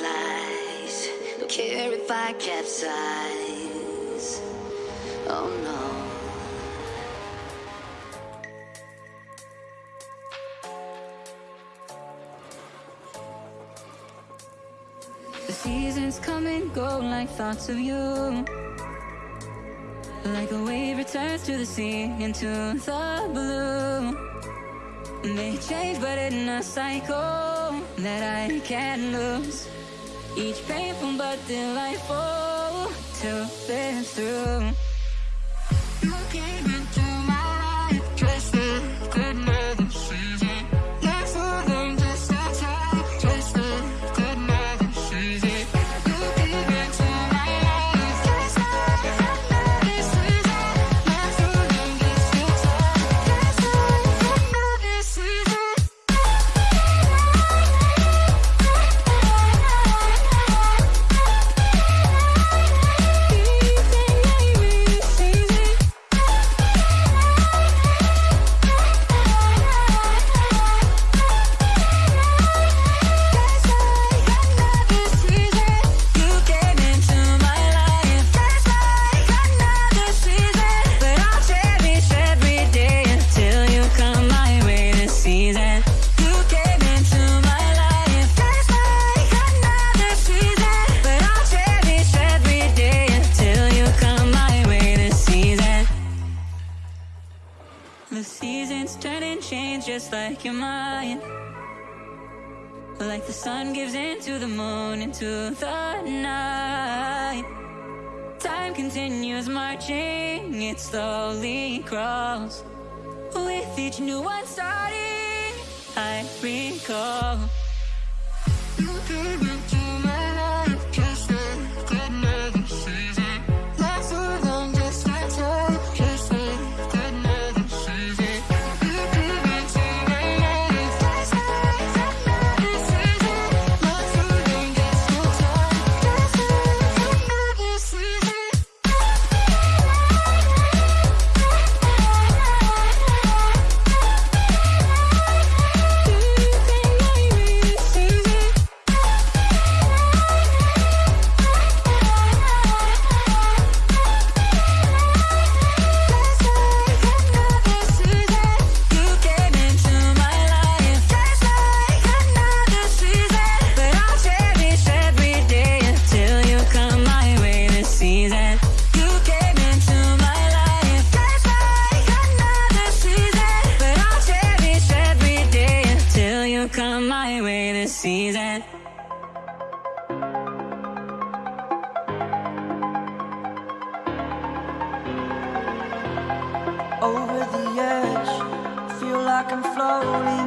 lies. Don't care if I capsize. Oh no. The seasons come and go like thoughts of you Like a wave returns to the sea into the blue They change but in a cycle that I can't lose Each painful but delightful to live through The seasons turn and change just like your mind. Like the sun gives into the moon, into the night. Time continues marching, it slowly crawls. With each new one starting, I recall. You came into my life just like season. Not this season. over the edge. Feel like I'm floating